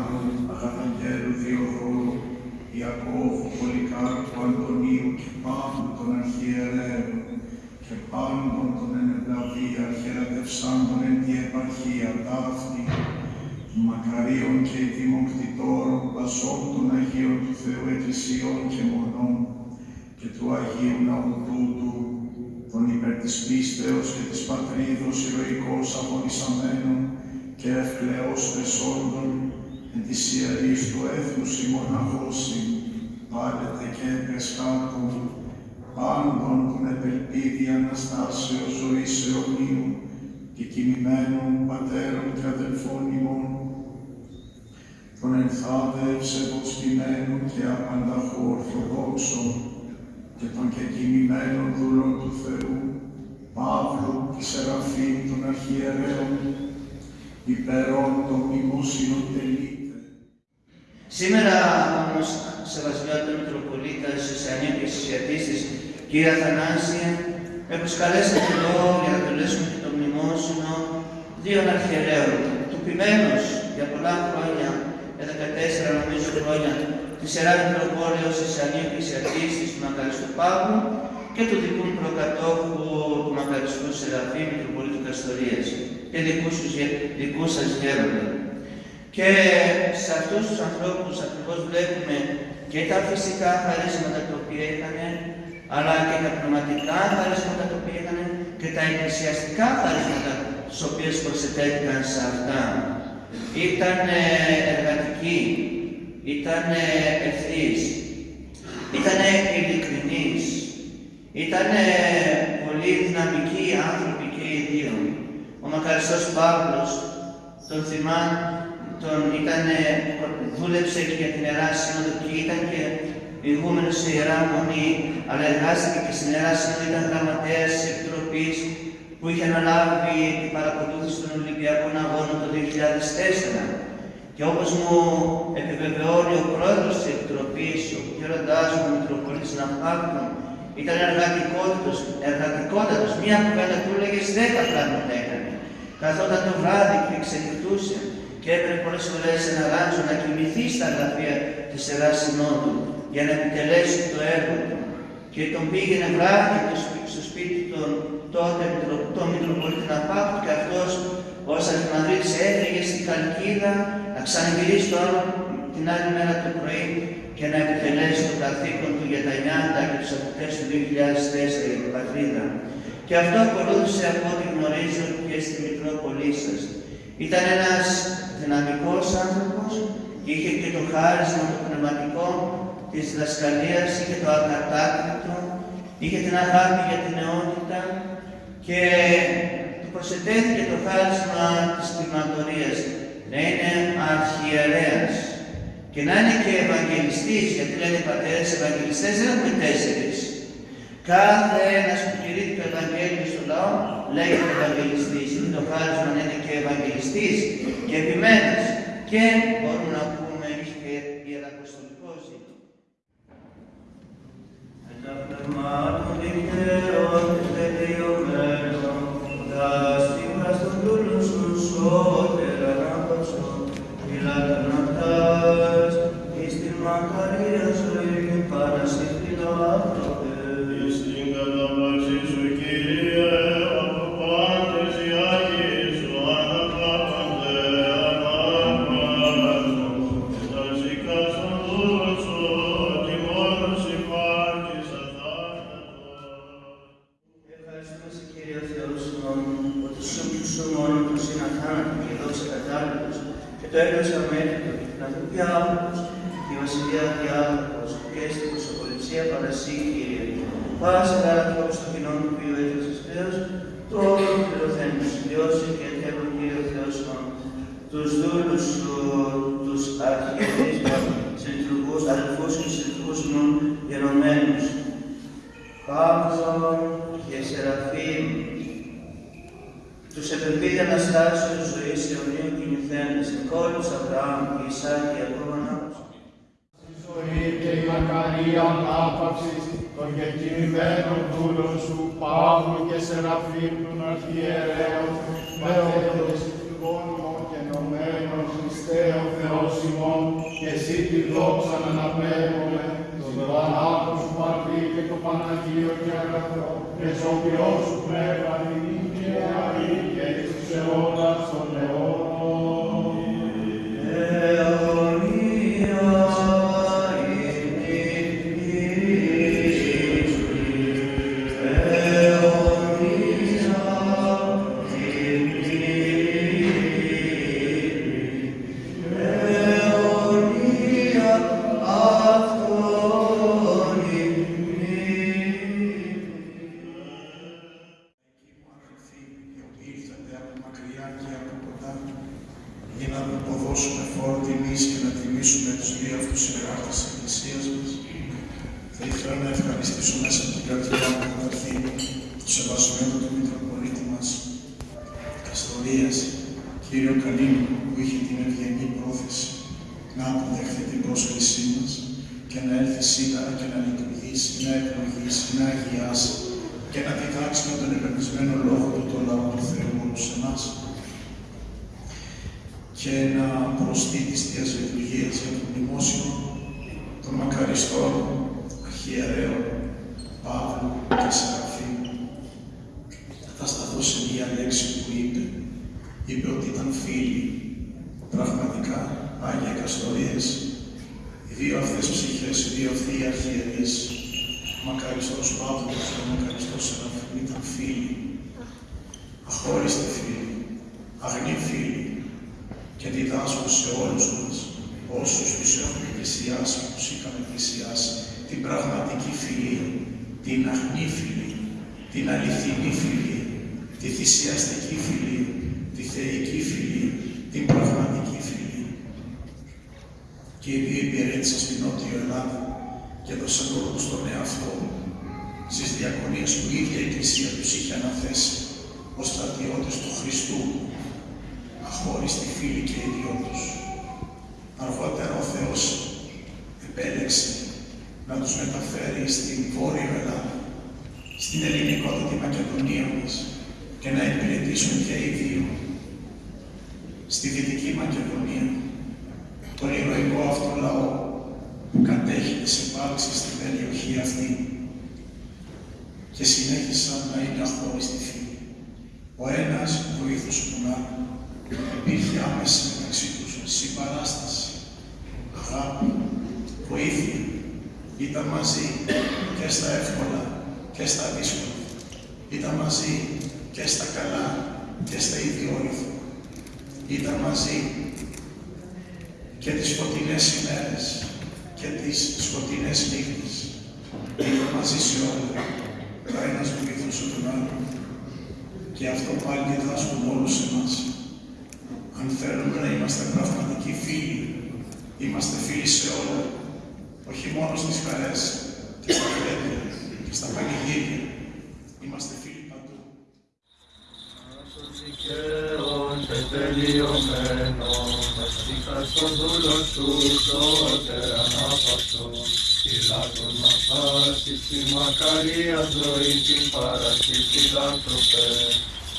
Γερμανού, Αγαθαγγέλου, Διοδόρου, Ιακώβου, Πολυκάρπου, Αντωνίου και πάντων των αρχιερέων και πάντων των ενευλαβή αρχιερατευσάντων εν τη επαρχία ταύτη, των Μακαρίων και δημοκτητόρων πασών των Αγίων του Θεού Εκκλησιών και Μονών και του Αγίου Ναού τούτου, των υπέρ της πίστεως και της πατρίδος ηρωικώς αγωνισαμένων και ευκλαιώς τεσόντων, εν της ιερής του έθνους η μοναχώση, πάλετε και επεσκάτω, πάντων των επελπίδη Αναστάσεως ζωής αιωνίου και κοιμημένων πατέρων και αδελφών ημών, των ενθάδε ευσεβοστημένων και απανταχού ορθοδόξων και των κεκοιμημένων δούλων του Θεού, Παύλου και Σεραφείμ των αρχιερέων, υπερών των μνημόσυνων τελείτε. Σήμερα όμως, Σεβασμιότητα Μητροπολίτας Ισοσιανίου και Ισοσιατίστης, κύριε Αθανάσια, με προσκαλέσατε εδώ για να τελέσουμε και το μνημόσυνο δύο αρχιερέων, του ποιμένος για πολλά χρόνια, για 14 νομίζω χρόνια, τη Σερά Μητροπόλεως Ισοσιανίου και Ισοσιατίστης του Μακαριστού Παύλου και του δικού μου προκατόχου του Μακαριστού Σεραφείμ Μητροπολίτου Καστορίας και δικούς, τους γε- δικούς σας γέροντα. Και σε αυτούς τους ανθρώπους ακριβώς βλέπουμε και τα φυσικά χαρίσματα τα οποία είχαν, αλλά και τα πνευματικά χαρίσματα τα οποία είχαν και τα εκκλησιαστικά χαρίσματα τις οποίες προσετέθηκαν σε αυτά. Ήταν εργατικοί, ήταν ευθύς, ήταν ειλικρινείς, ήταν πολύ δυναμικοί άνθρωποι και οι δύο. Ο Μακαριστός Παύλος, τον θυμάμαι, τον ήταν, δούλεψε και για την Ιερά Σύνοδο και ήταν και ηγούμενος σε Ιερά Μονή, αλλά εργάστηκε και στην Ιερά Σύνοδο, ήταν γραμματέας της Επιτροπής που είχε αναλάβει την παρακολούθηση των Ολυμπιακών Αγώνων το 2004. Και όπως μου επιβεβαιώνει ο πρόεδρος της Επιτροπής, ο γέροντάς μου, ο Μητροπολίτης Ναυπάκτων, ήταν εργατικότατος, εργατικότατος. Μία κουβέντα του έλεγε δέκα πράγματα έκανε. Καθόταν το βράδυ και εξεκριτούσε και έπρεπε πολλές φορές ένα ράντσο να κοιμηθεί στα γραφεία της Ιεράς Συνόδου για να επιτελέσει το έργο του. Και τον πήγαινε βράδυ και στο- στο σπίτι των τότε Μητρο- τον Μητροπολίτη Ναπάκτου και αυτός ως Αρχιμανδρίτης έφυγε στην Καλκίδα να ξαναγυρίσει το άλλο την άλλη μέρα το πρωί και να επιτελέσει το καθήκον του για τα νιάτα και τους αποκτές του 2004 για την πατρίδα. Και αυτό ακολούθησε από ό,τι γνωρίζω και στη Μητρόπολή σας. Ήταν ένας δυναμικός άνθρωπος, είχε και το χάρισμα το πνευματικό της διδασκαλίας, είχε το ακατάκριτο, είχε την αγάπη για την νεότητα και του προσετέθηκε το χάρισμα της κτηματορίας να είναι αρχιερέας και να είναι και Ευαγγελιστής, γιατί λένε οι πατέρες Ευαγγελιστές δεν έχουμε τέσσερις. Κάθε ένας που κηρύττει το Ευαγγέλιο στο λαό λέγεται Ευαγγελιστής. Είναι το χάρισμα να είναι και Ευαγγελιστής και επιμένας. Και μπορούμε να πούμε είχε και Ιεραποστολικό ζήτημα. Και η βασιλεία διάλογος, και στην προσωποληψία παρασύ, Κύριε. Πάσε καλά τρόπος στο κοινό του οποίου έφτασες Θεός, το όλο του πληρωθέν του συμπιώσει και θέλω Κύριε Θεός ημών, τους δούλους σου, τους αρχιερείς μας, συντρουκούς, αδελφούς και συντρουκούς ημών, γενομένους, Παύλο και Σεραφείμ, Τους επεμβίδει Αναστάσεως ζωής αιωνίου κινηθέντες, εν κόλους Αβραάμ και Ισάκ και Ιακώβ ανάπτυξη. Η ζωή και η μακαρία ανάπαυσης των γεκοιμημένων δούλων σου, Παύλου και Σεραφείμ των αρχιερέων, Πατέρες γόνιμων και ενωμένων, Χριστέ ο Θεός ημών, και εσύ τη δόξα να αναπέμπουμε, τον Πανάγο σου Πατρί και το Παναγίο και αγαθό, και σωπιό σου πνεύμα την και αή και εις τους αιώνας των αιώνων. Για να αποδώσουμε φόρο τιμής και να τιμήσουμε τους δύο αυτούς ιεράρχες της Εκκλησίας μας, θα ήθελα να ευχαριστήσω μέσα από την καρδιά μου καταρχήν το σεβασμένο του Μητροπολίτη μας, Καστορίας, κύριο Καλίνου, που είχε την ευγενή πρόθεση να αποδεχθεί την πρόσκλησή μας και να έρθει σήμερα και να λειτουργήσει, να ευλογήσει, να αγιάσει και να διδάξει με τον επενδυσμένο λόγο του το λαό του Θεού όλους εμάς και να προστεί τις Θείας Λειτουργίας για το μνημόσυνο των μακαριστών αρχιερέων Παύλου και Σεραφείμ. Θα σταθώ σε μία λέξη που είπε. Είπε ότι ήταν φίλοι, πραγματικά, Άγια Καστορίες, οι δύο αυτές ψυχές, οι δύο αυτοί οι αρχιερείς, ο μακαριστός Παύλος και ο μακαριστός Σεραφείμ ήταν φίλοι, αχώριστοι φίλοι, αγνοί φίλοι και διδάσκουν σε όλους μας, όσους τους έχουν πλησιάσει, τους είχαμε πλησιάσει, την πραγματική φιλία, την αγνή φιλία, την αληθινή φιλία, τη θυσιαστική φιλία, τη θεϊκή φιλία, την πραγματική φιλία. Και οι δύο υπηρέτησαν στην Νότιο Ελλάδα και έδωσαν λόγο στον εαυτό στις διακονίες που η ίδια η Εκκλησία τους είχε αναθέσει ως στρατιώτες του Χριστού, αχώριστοι φίλοι και οι δυο τους. Αργότερα ο Θεός επέλεξε να τους μεταφέρει στην Βόρειο Ελλάδα, στην ελληνικότατη Μακεδονία μας και να υπηρετήσουν και οι δύο στη Δυτική Μακεδονία, τον ηρωικό αυτό λαό που κατέχει τις επάρξεις στην περιοχή αυτή και συνέχισαν να είναι αχώριστοι φίλοι. Ο ένας βοήθησε τον άλλον. Υπήρχε άμεση μεταξύ τους συμπαράσταση, αγάπη, βοήθεια. Ήταν μαζί και στα εύκολα και στα δύσκολα. Ήταν μαζί και στα καλά και στα ιδιόρυθα. Ήταν μαζί και τις σκοτεινές ημέρες και τις σκοτεινές νύχτες. Ήταν μαζί σε όλα. Ο ένας βοηθούσε τον άλλον. Και αυτό πάλι διδάσκουν όλους εμάς. Αν θέλουμε να είμαστε πραγματικοί φίλοι, είμαστε φίλοι σε όλα, όχι μόνο στις χαρές και στα φρέντια και στα πανηγύρια. Είμαστε φίλοι παντού. δικαίων και τελειωμένων, βασικά στον δούλο σου σώτερ ανάπαυτον, φυλάκων μας πάση στη μακαρία ζωή την παραστή φιλάνθρωπε,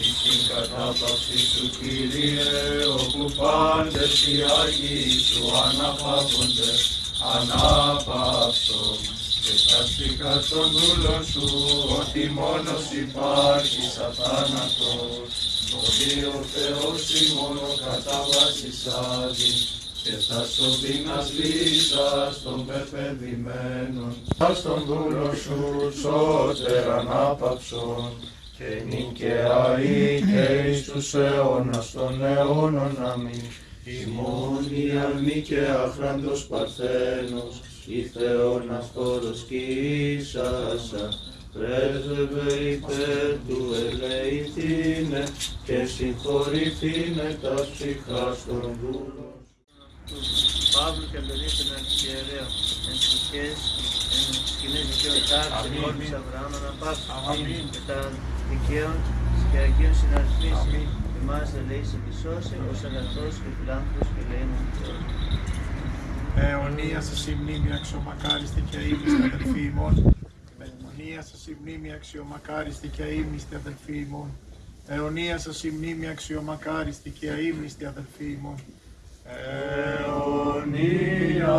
εις την κατάπαυση σου Κύριε, όπου πάντες οι Άγιοι σου αναπαύονται, ανάπαυσον. Και τα στικά των δούλων σου, ότι μόνος υπάρχει σαν θάνατος, ότι ο Θεός η μόνο κατάβασης άδει, και στα σωπίνας λύσας των πεπαιδημένων, στον δούλο σου σώτερ ανάπαυσον, και νικαιαή και εις τους αιώνας των αιώνων αμήν. Ημών η αρμή και άχραντος παρθένος, η Θεόν αυτόρος κι ίσασα, πρέσβευε υπέρ του ελεηθήνε και συγχωρηθήνε τα ψυχάς των δούλων. Παύλου και Αντωνίου αρχιερέων, εν ψυχές, εν σκηνές δικαιωτάς, εν όρμης Αβραάμ αναπαύσου, και τα δικαίων και Αγίων συναρθρήσει. Εμάς ελέησε και σώσε, ως αγαθός και φιλάνθρωπος και λέιμον Θεός. Αιωνία σας η μνήμη αξιομακάριστη και αείμνηστη αδελφοί ημών. Αιωνία σας η μνήμη αξιομακάριστη και αείμνηστη αδελφοί ημών. Αιωνία σας η μνήμη αξιομακάριστη και αείμνηστη αδελφοί ημών. Αιωνία